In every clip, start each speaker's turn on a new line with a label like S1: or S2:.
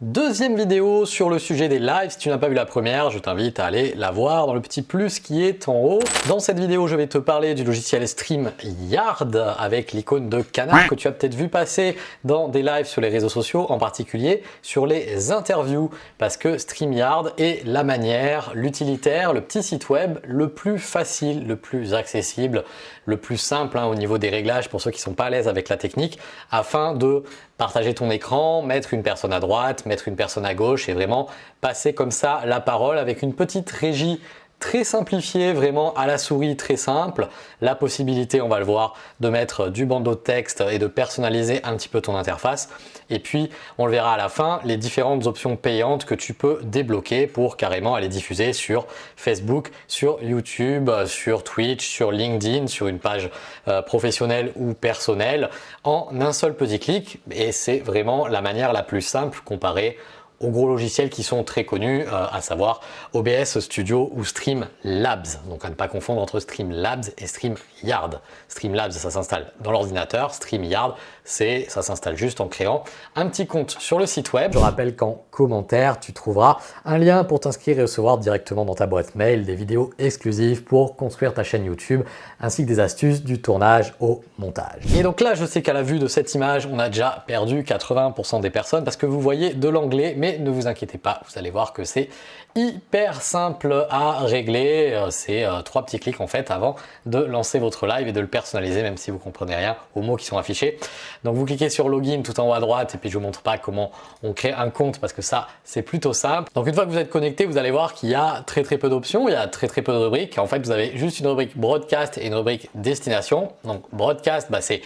S1: Deuxième vidéo sur le sujet des lives. Si tu n'as pas vu la première, je t'invite à aller la voir dans le petit plus qui est en haut. Dans cette vidéo, je vais te parler du logiciel StreamYard avec l'icône de canard que tu as peut-être vu passer dans des lives sur les réseaux sociaux, en particulier sur les interviews parce que StreamYard est la manière, l'utilitaire, le petit site web le plus facile, le plus accessible, le plus simple hein, au niveau des réglages pour ceux qui sont pas à l'aise avec la technique afin de partager ton écran, mettre une personne à droite, mettre une personne à gauche et vraiment passer comme ça la parole avec une petite régie très simplifié, vraiment à la souris très simple. La possibilité, on va le voir, de mettre du bandeau de texte et de personnaliser un petit peu ton interface. Et puis, on le verra à la fin, les différentes options payantes que tu peux débloquer pour carrément aller diffuser sur Facebook, sur YouTube, sur Twitch, sur LinkedIn, sur une page euh, professionnelle ou personnelle en un seul petit clic. Et c'est vraiment la manière la plus simple comparée aux gros logiciels qui sont très connus, euh, à savoir OBS Studio ou Streamlabs. Donc à ne pas confondre entre Streamlabs et StreamYard. Streamlabs, ça s'installe dans l'ordinateur. StreamYard, c'est ça s'installe juste en créant un petit compte sur le site web. Je rappelle qu'en commentaire, tu trouveras un lien pour t'inscrire et recevoir directement dans ta boîte mail des vidéos exclusives pour construire ta chaîne YouTube ainsi que des astuces du tournage au montage. Et donc là, je sais qu'à la vue de cette image, on a déjà perdu 80% des personnes parce que vous voyez de l'anglais, mais ne vous inquiétez pas, vous allez voir que c'est hyper simple à régler. Euh, c'est euh, trois petits clics en fait avant de lancer votre live et de le personnaliser même si vous comprenez rien aux mots qui sont affichés. Donc vous cliquez sur login tout en haut à droite et puis je vous montre pas comment on crée un compte parce que ça c'est plutôt simple. Donc une fois que vous êtes connecté, vous allez voir qu'il y a très très peu d'options, il y a très très peu de rubriques. En fait vous avez juste une rubrique broadcast et une rubrique destination. Donc broadcast bah, c'est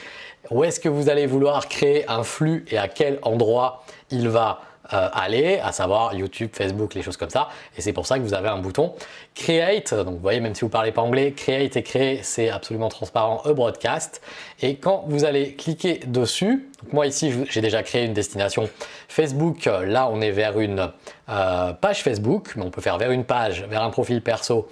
S1: où est-ce que vous allez vouloir créer un flux et à quel endroit il va euh, aller, à savoir YouTube, Facebook, les choses comme ça. Et c'est pour ça que vous avez un bouton Create. Donc vous voyez, même si vous parlez pas anglais, Create et Créer, c'est absolument transparent, e broadcast. Et quand vous allez cliquer dessus, moi ici j'ai déjà créé une destination Facebook. Là on est vers une euh, page Facebook, mais on peut faire vers une page, vers un profil perso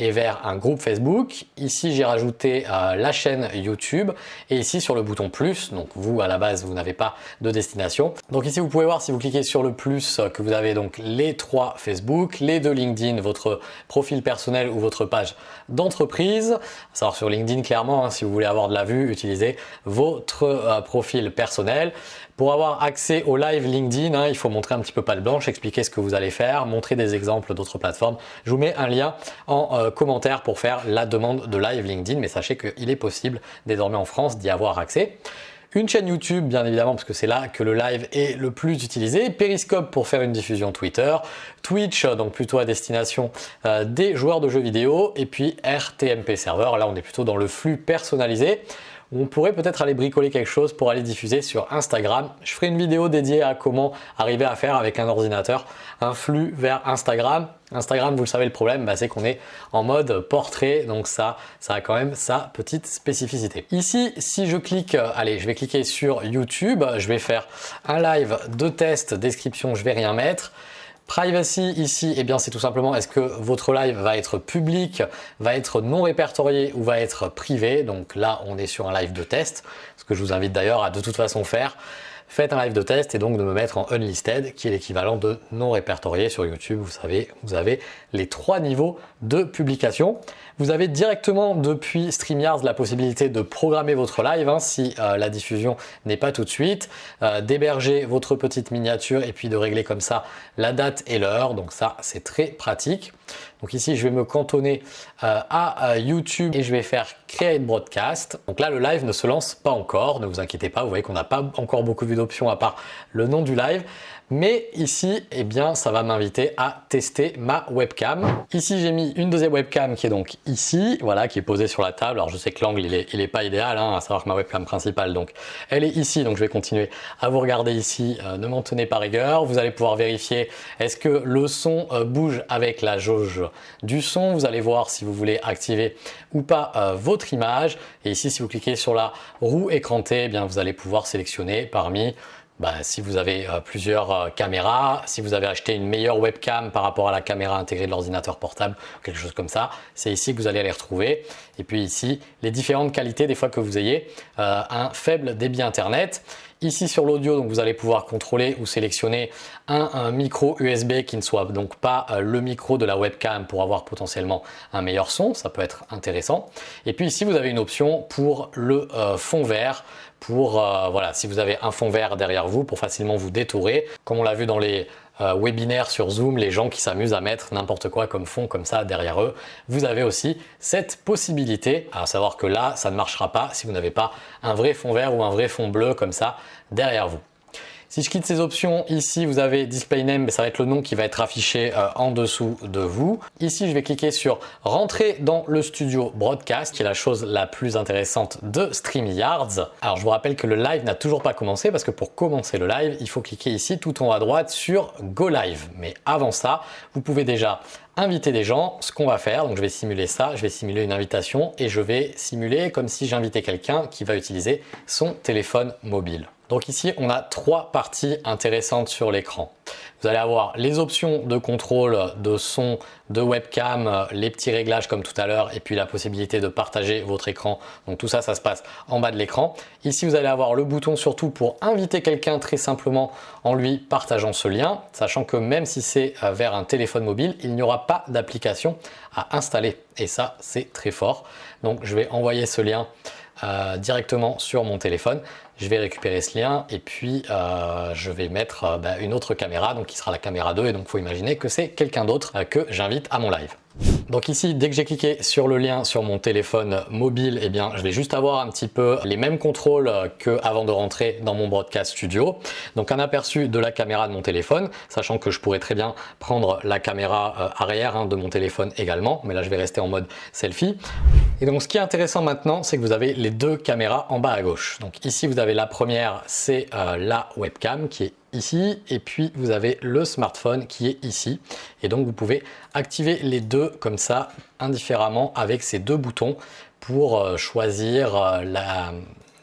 S1: et vers un groupe Facebook. Ici j'ai rajouté euh, la chaîne YouTube et ici sur le bouton plus, donc vous à la base vous n'avez pas de destination. Donc ici vous pouvez voir si vous cliquez sur le plus que vous avez donc les trois Facebook, les deux LinkedIn, votre profil personnel ou votre page d'entreprise. savoir sur LinkedIn clairement, hein, si vous voulez avoir de la vue, utilisez votre euh, profil personnel. Pour avoir accès au live LinkedIn, hein, il faut montrer un petit peu de blanche, expliquer ce que vous allez faire, montrer des exemples d'autres plateformes. Je vous mets un lien en euh, commentaire pour faire la demande de live LinkedIn, mais sachez qu'il est possible désormais en France d'y avoir accès. Une chaîne YouTube, bien évidemment, parce que c'est là que le live est le plus utilisé. Periscope pour faire une diffusion Twitter. Twitch, donc plutôt à destination euh, des joueurs de jeux vidéo. Et puis RTMP Server, là on est plutôt dans le flux personnalisé on pourrait peut-être aller bricoler quelque chose pour aller diffuser sur Instagram. Je ferai une vidéo dédiée à comment arriver à faire avec un ordinateur un flux vers Instagram. Instagram, vous le savez, le problème, bah, c'est qu'on est en mode portrait, donc ça, ça a quand même sa petite spécificité. Ici, si je clique, euh, allez, je vais cliquer sur YouTube, je vais faire un live de test, description, je vais rien mettre. Privacy ici, eh bien c'est tout simplement est-ce que votre live va être public, va être non répertorié ou va être privé? Donc là, on est sur un live de test, ce que je vous invite d'ailleurs à de toute façon faire faites un live de test et donc de me mettre en unlisted qui est l'équivalent de non répertorié sur YouTube. Vous savez, vous avez les trois niveaux de publication. Vous avez directement depuis StreamYard la possibilité de programmer votre live hein, si euh, la diffusion n'est pas tout de suite, euh, d'héberger votre petite miniature et puis de régler comme ça la date et l'heure. Donc ça, c'est très pratique. Donc ici, je vais me cantonner euh, à YouTube et je vais faire Create Broadcast. Donc là, le live ne se lance pas encore, ne vous inquiétez pas, vous voyez qu'on n'a pas encore beaucoup vu d'options à part le nom du live. Mais ici, eh bien, ça va m'inviter à tester ma webcam. Ici, j'ai mis une deuxième webcam qui est donc ici, voilà, qui est posée sur la table. Alors, je sais que l'angle, il est, pas idéal, hein, à savoir que ma webcam principale, donc, elle est ici. Donc, je vais continuer à vous regarder ici. Euh, ne m'en tenez pas rigueur. Vous allez pouvoir vérifier est-ce que le son euh, bouge avec la jauge du son. Vous allez voir si vous voulez activer ou pas euh, votre image. Et ici, si vous cliquez sur la roue écrantée, eh bien, vous allez pouvoir sélectionner parmi bah, si vous avez euh, plusieurs euh, caméras, si vous avez acheté une meilleure webcam par rapport à la caméra intégrée de l'ordinateur portable, quelque chose comme ça, c'est ici que vous allez les retrouver. Et puis ici, les différentes qualités des fois que vous ayez euh, un faible débit internet. Ici sur l'audio, donc vous allez pouvoir contrôler ou sélectionner un, micro USB qui ne soit donc pas le micro de la webcam pour avoir potentiellement un meilleur son, ça peut être intéressant. Et puis ici vous avez une option pour le fond vert pour euh, voilà si vous avez un fond vert derrière vous pour facilement vous détourer comme on l'a vu dans les euh, webinaires sur Zoom, les gens qui s'amusent à mettre n'importe quoi comme fond comme ça derrière eux, vous avez aussi cette possibilité, à savoir que là ça ne marchera pas si vous n'avez pas un vrai fond vert ou un vrai fond bleu comme ça derrière vous. Si je quitte ces options, ici vous avez Display Name, mais ça va être le nom qui va être affiché euh, en dessous de vous. Ici, je vais cliquer sur Rentrer dans le studio Broadcast, qui est la chose la plus intéressante de StreamYards. Alors je vous rappelle que le live n'a toujours pas commencé parce que pour commencer le live, il faut cliquer ici tout en haut à droite sur Go Live. Mais avant ça, vous pouvez déjà inviter des gens, ce qu'on va faire, donc je vais simuler ça, je vais simuler une invitation et je vais simuler comme si j'invitais quelqu'un qui va utiliser son téléphone mobile. Donc ici, on a trois parties intéressantes sur l'écran. Vous allez avoir les options de contrôle de son, de webcam, les petits réglages comme tout à l'heure et puis la possibilité de partager votre écran. Donc tout ça, ça se passe en bas de l'écran. Ici, vous allez avoir le bouton surtout pour inviter quelqu'un très simplement en lui partageant ce lien, sachant que même si c'est euh, vers un téléphone mobile, il n'y aura pas d'application à installer et ça, c'est très fort. Donc je vais envoyer ce lien euh, directement sur mon téléphone. Je vais récupérer ce lien et puis euh, je vais mettre euh, bah, une autre caméra, donc qui sera la caméra 2 et donc faut imaginer que c'est quelqu'un d'autre que j'invite à mon live. Donc ici, dès que j'ai cliqué sur le lien sur mon téléphone mobile, eh bien, je vais juste avoir un petit peu les mêmes contrôles qu'avant de rentrer dans mon Broadcast Studio. Donc un aperçu de la caméra de mon téléphone, sachant que je pourrais très bien prendre la caméra euh, arrière hein, de mon téléphone également, mais là je vais rester en mode selfie. Et donc ce qui est intéressant maintenant, c'est que vous avez les deux caméras en bas à gauche. Donc ici, vous avez la première, c'est euh, la webcam qui est ici et puis vous avez le smartphone qui est ici. Et donc vous pouvez activer les deux comme ça indifféremment avec ces deux boutons pour euh, choisir euh, la,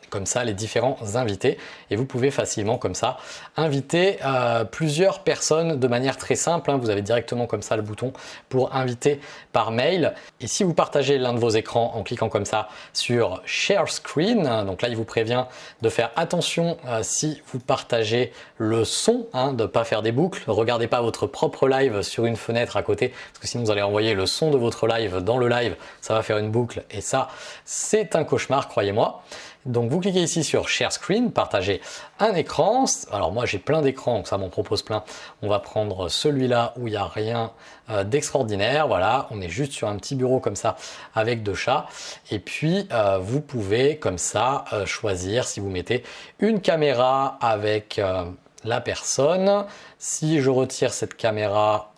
S1: comme ça les différents invités et vous pouvez facilement comme ça inviter euh, plusieurs personnes de manière très simple. Hein. Vous avez directement comme ça le bouton pour inviter par mail. Et si vous partagez l'un de vos écrans en cliquant comme ça sur Share Screen, donc là il vous prévient de faire attention euh, si vous partagez le son, hein, de ne pas faire des boucles. Regardez pas votre propre live sur une fenêtre à côté parce que sinon vous allez envoyer le son de votre live dans le live, ça va faire une boucle et ça c'est un cauchemar croyez-moi. Donc vous cliquez ici sur Share Screen, partager un écran. Alors moi j'ai plein d'écrans, donc ça m'en propose plein. On va prendre celui-là où il n'y a rien euh, d'extraordinaire. Voilà, on est juste sur un petit bureau comme ça avec deux chats. Et puis euh, vous pouvez comme ça euh, choisir si vous mettez une caméra avec la personne. Si je retire cette caméra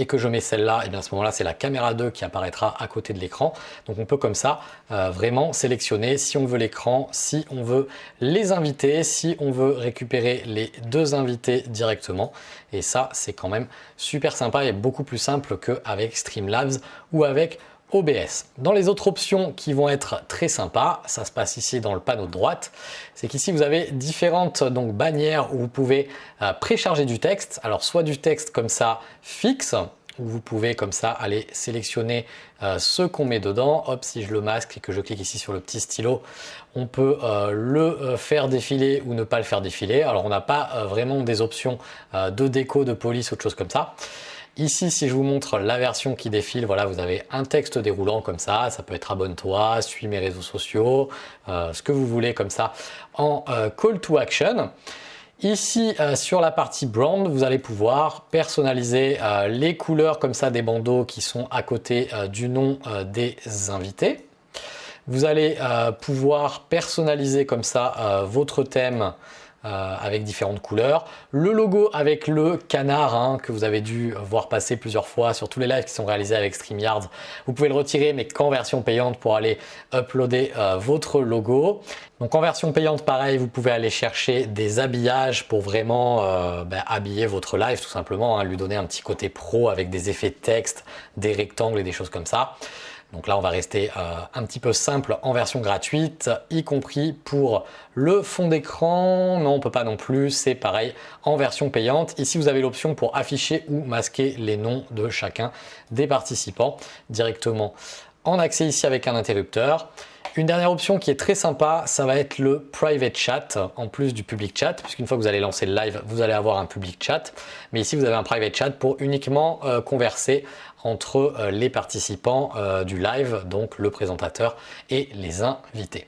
S1: et que je mets celle-là, et bien à ce moment-là, c'est la caméra 2 qui apparaîtra à côté de l'écran. Donc on peut comme ça euh, vraiment sélectionner si on veut l'écran, si on veut les invités, si on veut récupérer les deux invités directement. Et ça, c'est quand même super sympa et beaucoup plus simple qu'avec Streamlabs ou avec OBS. Dans les autres options qui vont être très sympas, ça se passe ici dans le panneau de droite, c'est qu'ici vous avez différentes donc, bannières où vous pouvez euh, précharger du texte. Alors soit du texte comme ça fixe, où vous pouvez comme ça aller sélectionner euh, ce qu'on met dedans. Hop, si je le masque et que je clique ici sur le petit stylo, on peut euh, le faire défiler ou ne pas le faire défiler. Alors on n'a pas vraiment des options de déco, de police, autre chose comme ça. Ici, si je vous montre la version qui défile, voilà, vous avez un texte déroulant comme ça. Ça peut être abonne-toi, suis mes réseaux sociaux, euh, ce que vous voulez comme ça en euh, call to action. Ici, euh, sur la partie brand, vous allez pouvoir personnaliser les couleurs comme ça des bandeaux qui sont à côté du nom des invités. Vous allez pouvoir personnaliser comme ça votre thème euh, avec différentes couleurs. Le logo avec le canard hein, que vous avez dû voir passer plusieurs fois sur tous les lives qui sont réalisés avec StreamYard. Vous pouvez le retirer mais qu'en version payante pour aller uploader euh, votre logo. Donc en version payante pareil, vous pouvez aller chercher des habillages pour vraiment euh, ben, habiller votre live tout simplement, hein, lui donner un petit côté pro avec des effets texte, des rectangles et des choses comme ça. Donc là, on va rester euh, un petit peu simple en version gratuite, y compris pour le fond d'écran. Non, on peut pas non plus, c'est pareil en version payante. Ici, vous avez l'option pour afficher ou masquer les noms de chacun des participants directement en accès ici avec un interrupteur. Une dernière option qui est très sympa, ça va être le private chat en plus du public chat, puisqu'une fois que vous allez lancer le live, vous allez avoir un public chat. Mais ici, vous avez un private chat pour uniquement euh, converser entre euh, les participants euh, du live, donc le présentateur et les invités.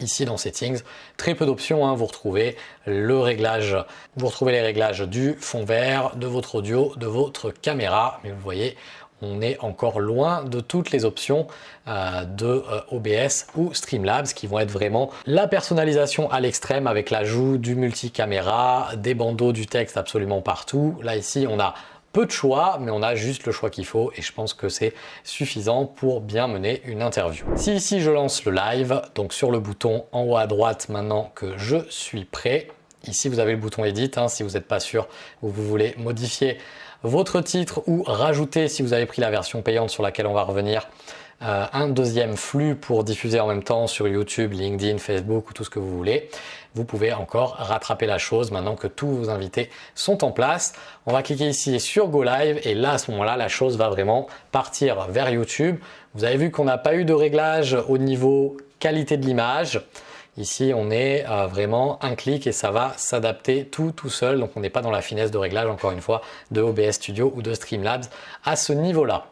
S1: Ici dans Settings, très peu d'options, hein. vous retrouvez le réglage, vous retrouvez les réglages du fond vert, de votre audio, de votre caméra, mais vous voyez, on est encore loin de toutes les options euh, de OBS ou Streamlabs qui vont être vraiment la personnalisation à l'extrême avec l'ajout du multicaméra, des bandeaux du texte absolument partout. Là ici, on a peu de choix, mais on a juste le choix qu'il faut et je pense que c'est suffisant pour bien mener une interview. Si ici je lance le live, donc sur le bouton en haut à droite maintenant que je suis prêt, ici vous avez le bouton Edit hein, si vous n'êtes pas sûr ou vous voulez modifier votre titre ou rajouter si vous avez pris la version payante sur laquelle on va revenir euh, un deuxième flux pour diffuser en même temps sur YouTube, LinkedIn, Facebook ou tout ce que vous voulez. Vous pouvez encore rattraper la chose maintenant que tous vos invités sont en place. On va cliquer ici sur Go Live et là à ce moment-là la chose va vraiment partir vers YouTube. Vous avez vu qu'on n'a pas eu de réglage au niveau qualité de l'image. Ici, on est vraiment un clic et ça va s'adapter tout tout seul. Donc, on n'est pas dans la finesse de réglage, encore une fois, de OBS Studio ou de Streamlabs à ce niveau-là.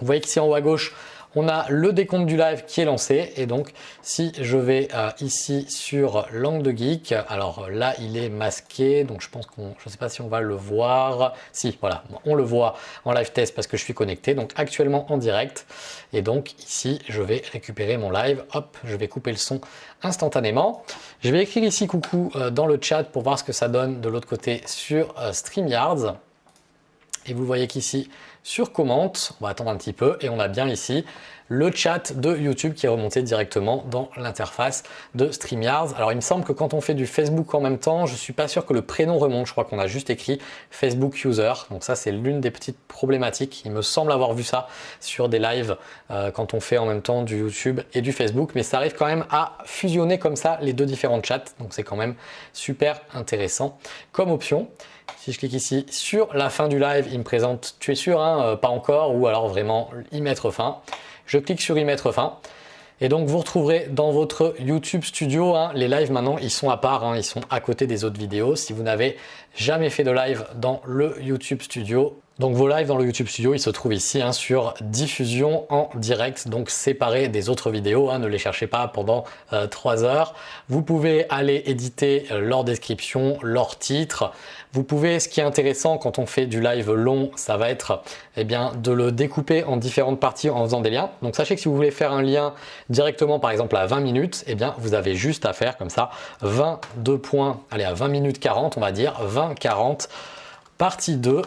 S1: Vous voyez qu'ici en haut à gauche, on a le décompte du live qui est lancé. Et donc si je vais euh, ici sur l'angle de geek, alors là il est masqué. Donc je pense qu'on, je ne sais pas si on va le voir, si voilà, on le voit en live test parce que je suis connecté. Donc actuellement en direct. Et donc ici je vais récupérer mon live, hop, je vais couper le son instantanément. Je vais écrire ici coucou euh, dans le chat pour voir ce que ça donne de l'autre côté sur euh, StreamYards. Et vous voyez qu'ici, sur commente, on va attendre un petit peu et on a bien ici le chat de YouTube qui est remonté directement dans l'interface de StreamYards. Alors il me semble que quand on fait du Facebook en même temps, je suis pas sûr que le prénom remonte. Je crois qu'on a juste écrit Facebook User. Donc ça c'est l'une des petites problématiques. Il me semble avoir vu ça sur des lives euh, quand on fait en même temps du YouTube et du Facebook. Mais ça arrive quand même à fusionner comme ça les deux différents chats. Donc c'est quand même super intéressant comme option. Si je clique ici sur la fin du live, il me présente « tu es sûr hein, euh, Pas encore » ou alors vraiment y mettre fin. Je clique sur y mettre fin. Et donc vous retrouverez dans votre YouTube Studio, hein, les lives maintenant ils sont à part, hein, ils sont à côté des autres vidéos. Si vous n'avez jamais fait de live dans le YouTube Studio, donc vos lives dans le YouTube Studio, ils se trouvent ici sur diffusion en direct, donc séparés des autres vidéos, ne les cherchez pas pendant euh, 3 heures. Vous pouvez aller éditer euh, leur description, leur titre. Vous pouvez, ce qui est intéressant quand on fait du live long, ça va être eh bien, de le découper en différentes parties en faisant des liens. Donc sachez que si vous voulez faire un lien directement par exemple à 20 minutes, eh bien vous avez juste à faire comme ça 22 points, allez à 20 minutes 40 on va dire, 20-40 partie 2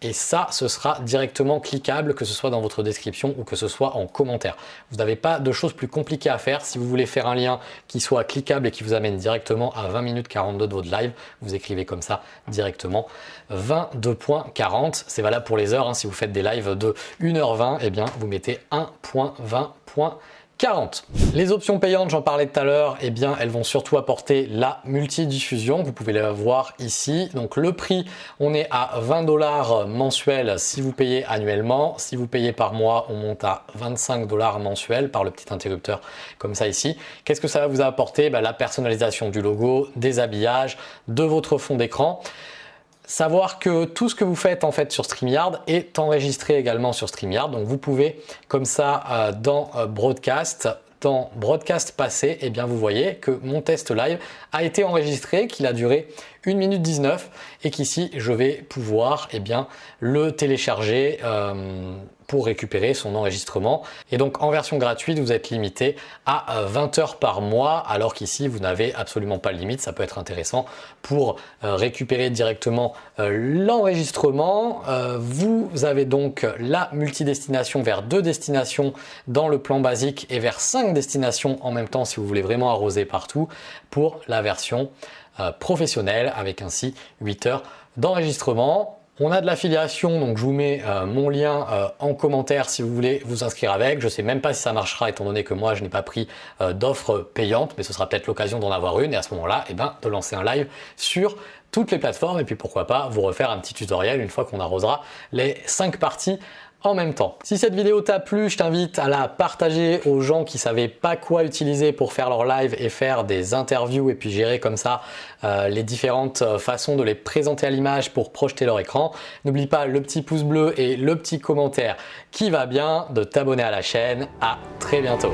S1: et ça, ce sera directement cliquable, que ce soit dans votre description ou que ce soit en commentaire. Vous n'avez pas de choses plus compliquées à faire. Si vous voulez faire un lien qui soit cliquable et qui vous amène directement à 20 minutes 42 de votre live, vous écrivez comme ça directement 22.40. C'est valable pour les heures. Hein. Si vous faites des lives de 1h20, eh bien, vous mettez 1.20.40. 40. Les options payantes, j'en parlais tout à l'heure, eh bien elles vont surtout apporter la multidiffusion. Vous pouvez la voir ici. Donc le prix, on est à 20 dollars mensuels si vous payez annuellement. Si vous payez par mois, on monte à 25 dollars mensuels par le petit interrupteur comme ça ici. Qu'est-ce que ça va vous apporter? Bah, La personnalisation du logo, des habillages, de votre fond d'écran. Savoir que tout ce que vous faites en fait sur StreamYard est enregistré également sur StreamYard. Donc vous pouvez comme ça euh, dans euh, Broadcast dans Broadcast passé, eh bien vous voyez que mon test live a été enregistré, qu'il a duré 1 minute 19 et qu'ici je vais pouvoir eh bien, le télécharger euh, pour récupérer son enregistrement. Et donc en version gratuite, vous êtes limité à 20 heures par mois, alors qu'ici vous n'avez absolument pas de limite. Ça peut être intéressant pour euh, récupérer directement euh, l'enregistrement. vous avez donc la multidestination vers deux destinations dans le plan basique et vers cinq destinations en même temps si vous voulez vraiment arroser partout pour la version euh, professionnelle avec ainsi 8 heures d'enregistrement. On a de l'affiliation, donc je vous mets euh, mon lien euh, en commentaire si vous voulez vous inscrire avec. Je sais même pas si ça marchera étant donné que moi je n'ai pas pris d'offre payante, mais ce sera peut-être l'occasion d'en avoir une et à ce moment-là, eh ben, de lancer un live sur toutes les plateformes et puis pourquoi pas vous refaire un petit tutoriel une fois qu'on arrosera les 5 parties en même temps. Si cette vidéo t'a plu, je t'invite à la partager aux gens qui savaient pas quoi utiliser pour faire leur live et faire des interviews et puis gérer comme ça euh, les différentes euh, façons de les présenter à l'image pour projeter leur écran. N'oublie pas le petit pouce bleu et le petit commentaire qui va bien, de t'abonner à la chaîne. À très bientôt.